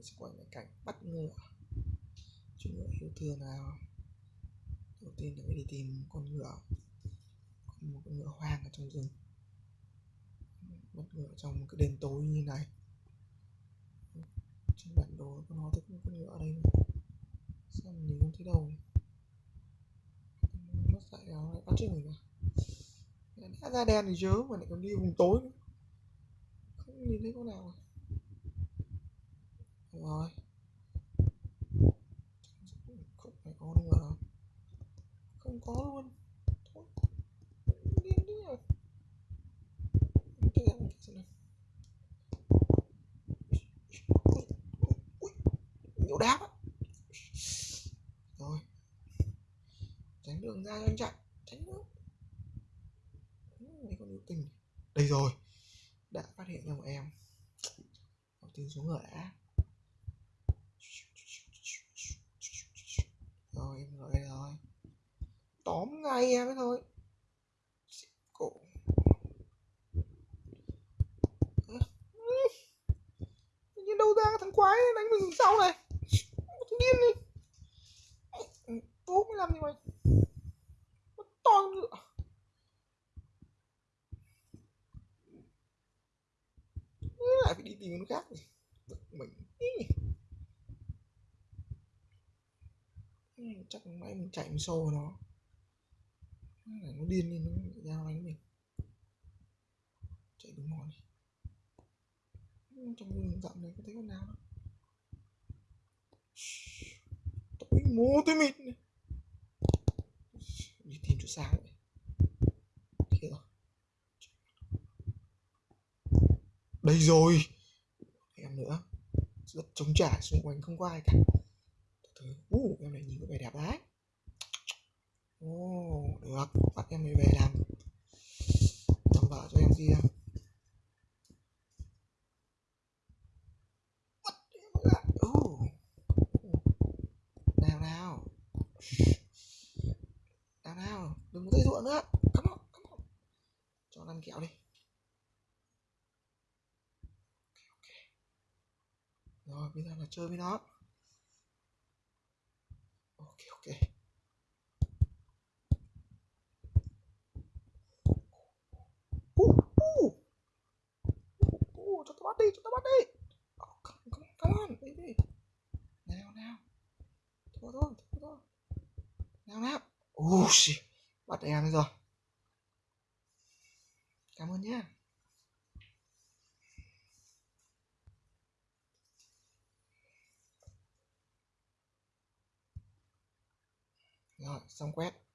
mình sẽ quay lại cảnh bắt ngựa. Chú ngựa yêu thương nào. Đầu tiên là phải đi tìm con ngựa. Một con ngựa hoang ở trong rừng. Bắt ngựa trong một cái đêm tối như này. Trên bản đồ có nó thấy con ngựa ở đây sao mình không thấy đâu nó lại bắt trước mình à đã ra đen thì chớ, mà lại còn đi vùng tối nữa. Không nhìn thấy con nào à không phải có nữa đâu không có luôn. Thôi. Điên đi nhỉ cái em xem nào nhiều đáp á. Rồi. Tránh đường ra cho anh chạy tránh nữa mấy con yêu tình. Đây rồi. Đã phát hiện ra một em. Đầu tiên xuống ngựa đã. Rồi, em rồi tóm ngay em ấy thôi. Cổ như đâu ra cái thằng quái đánh mình sau này. Thằng điên đi. Tú mới làm gì mày. Nó to nữa ngựa lại phải đi tìm con khác này mình. Chắc mãi mình chạy mình sâu vào nó nó điên lên nó giao đánh mình. Chạy đúng mòn đi trong rừng rậm này có thấy con nào đâu tối mù tối mịt này. đi tìm chỗ sáng vậy kia rồi đây rồi. Em nữa. Rất trống trải xung quanh không có ai cả. Từ từ. Uh, em này nhìn có vẻ đẹp đấy ồ oh, được bắt em này về làm. Làm vợ cho em kia. Bắt nào nào. Nào nào. Đừng có dây dụa nữa. Come on come on cho ăn kẹo đi. Rồi, bây giờ là chơi với nó ok ok uh, uh. Uh, cho tao bắt đi chúng ta bắt đi. Oh, come, come, come on baby nào nào. Thôi thôi thôi thôi. Nào nào. Uh, shit. bắt em rồi. Cảm ơn nhé rồi xong quét.